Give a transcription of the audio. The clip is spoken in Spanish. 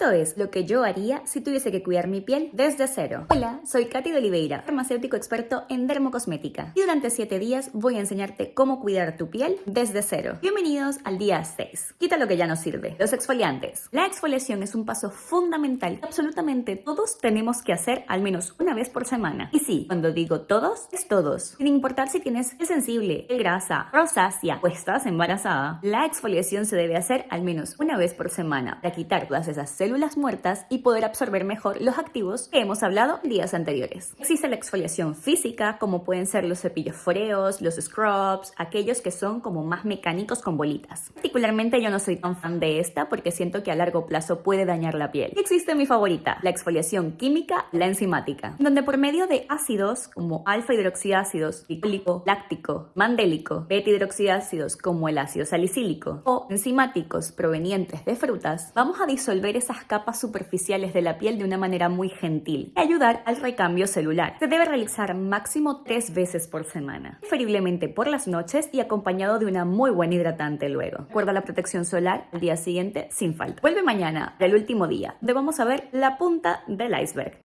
Esto es lo que yo haría si tuviese que cuidar mi piel desde cero. Hola, soy Katy de Oliveira, farmacéutico experto en dermocosmética. Y durante 7 días voy a enseñarte cómo cuidar tu piel desde cero. Bienvenidos al día 6. Quita lo que ya no sirve. Los exfoliantes. La exfoliación es un paso fundamental que absolutamente todos tenemos que hacer al menos una vez por semana. Y sí, cuando digo todos, es todos. Sin importar si tienes el sensible, el grasa, rosácea o estás embarazada, la exfoliación se debe hacer al menos una vez por semana para quitar todas esas células muertas y poder absorber mejor los activos que hemos hablado días anteriores. Existe la exfoliación física, como pueden ser los cepillos foreos, los scrubs, aquellos que son como más mecánicos con bolitas. Particularmente yo no soy tan fan de esta porque siento que a largo plazo puede dañar la piel. existe mi favorita, la exfoliación química, la enzimática, donde por medio de ácidos como alfa hidroxiácidos, glicólico, láctico, mandélico, beta hidroxiácidos como el ácido salicílico o enzimáticos provenientes de frutas, vamos a disolver esas capas superficiales de la piel de una manera muy gentil y ayudar al recambio celular. Se debe realizar máximo tres veces por semana, preferiblemente por las noches y acompañado de una muy buena hidratante luego. Recuerda la protección solar al día siguiente sin falta. Vuelve mañana, el último día, donde vamos a ver la punta del iceberg.